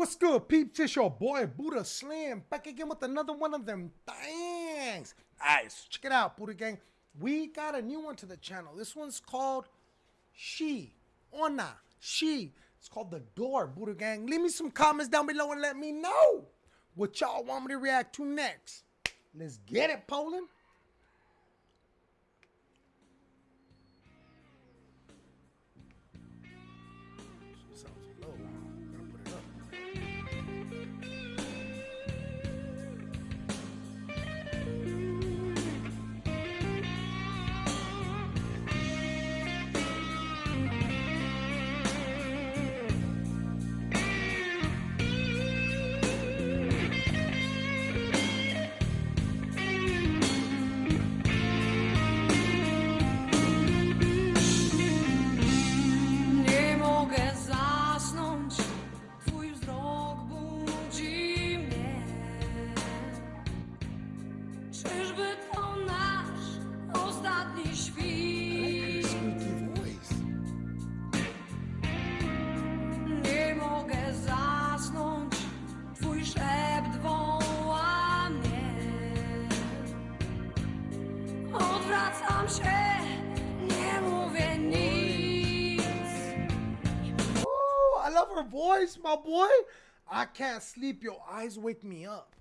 What's good, peeps? It's your boy Buddha Slim back again with another one of them things. So check it out, Buddha Gang. We got a new one to the channel. This one's called She. Ona. She. It's called The Door, Buddha Gang. Leave me some comments down below and let me know what y'all want me to react to next. Let's get it, Poland. Voice, my boy. I can't sleep. Your eyes wake me up.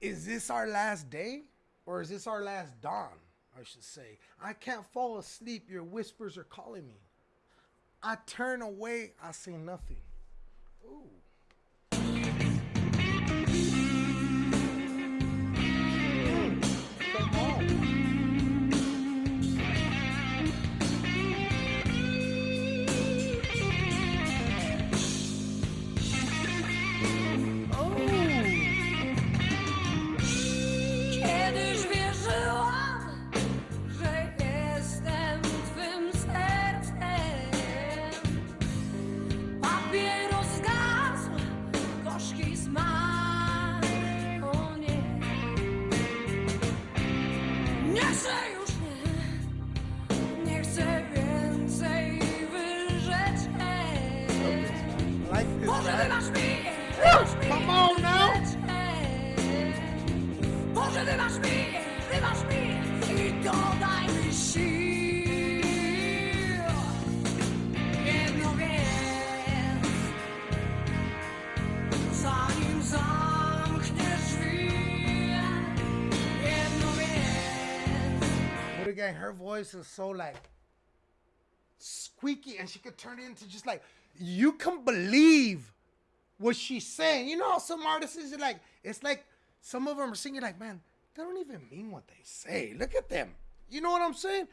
Is this our last day? Or is this our last dawn? I should say. I can't fall asleep. Your whispers are calling me. I turn away. I see nothing. Ooh. Again, her voice is so like squeaky and she could turn it into just like you can believe what she's saying. You know, some artists is like, it's like some of them are singing like, man, they don't even mean what they say. Look at them. You know what I'm saying?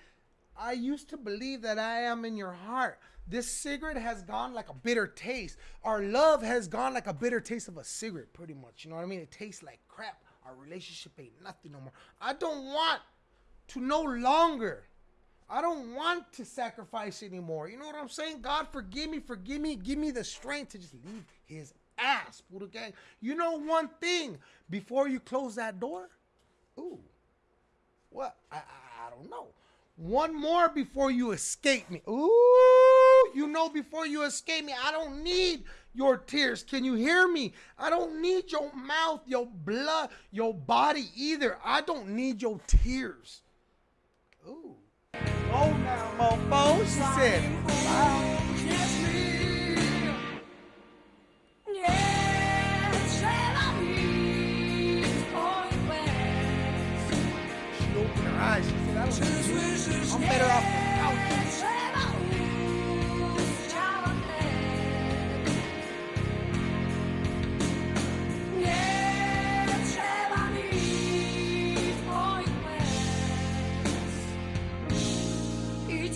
I used to believe that I am in your heart. This cigarette has gone like a bitter taste. Our love has gone like a bitter taste of a cigarette, pretty much. You know what I mean? It tastes like crap. Our relationship ain't nothing no more. I don't want to no longer I don't want to sacrifice anymore. You know what I'm saying? God, forgive me, forgive me, give me the strength to just leave his ass, Buddha gang. You know one thing before you close that door? Ooh, what? I, I, don't. One more before you escape me. Ooh, you know before you escape me, I don't need your tears. Can you hear me? I don't need your mouth, your blood, your body either. I don't need your tears. Ooh. Oh now, mofo, she said.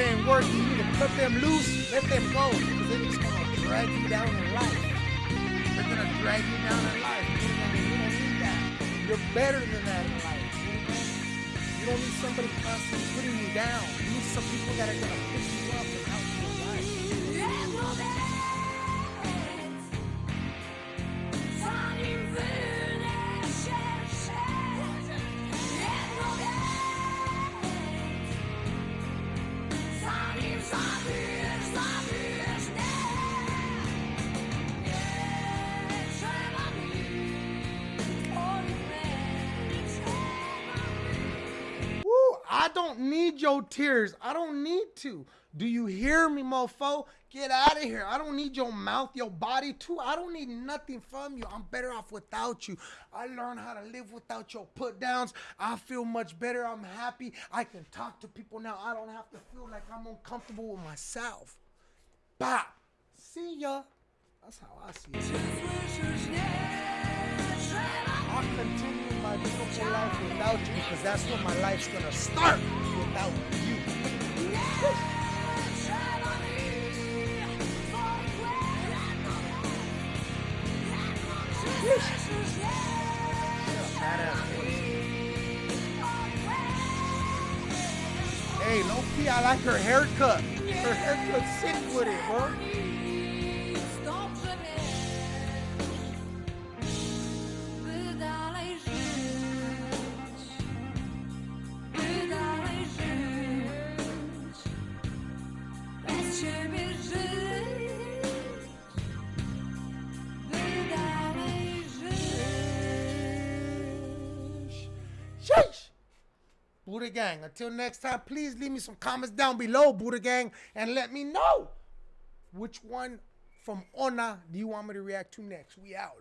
it ain't working. You need to cut them loose, let them go, because they're just gonna drag you down in life. They're gonna drag you down in life. You don't need that. You're better than that in life. You don't need somebody constantly putting you down. You need some people that are gonna pick you up don't need your tears. I don't need to. Do you hear me, mofo? Get out of here. I don't need your mouth, your body, too. I don't need nothing from you. I'm better off without you. I learned how to live without your put downs. I feel much better. I'm happy. I can talk to people now. I don't have to feel like I'm uncomfortable with myself. Bop. See ya. That's how I see it. I'll continue my beautiful life without you because that's when my life's gonna start without you. Hey, low key, I like her haircut. Her haircut's sick with it, bro. Buddha Gang. Until next time, please leave me some comments down below, Buddha Gang, and let me know which one from Ona do you want me to react to next. We out.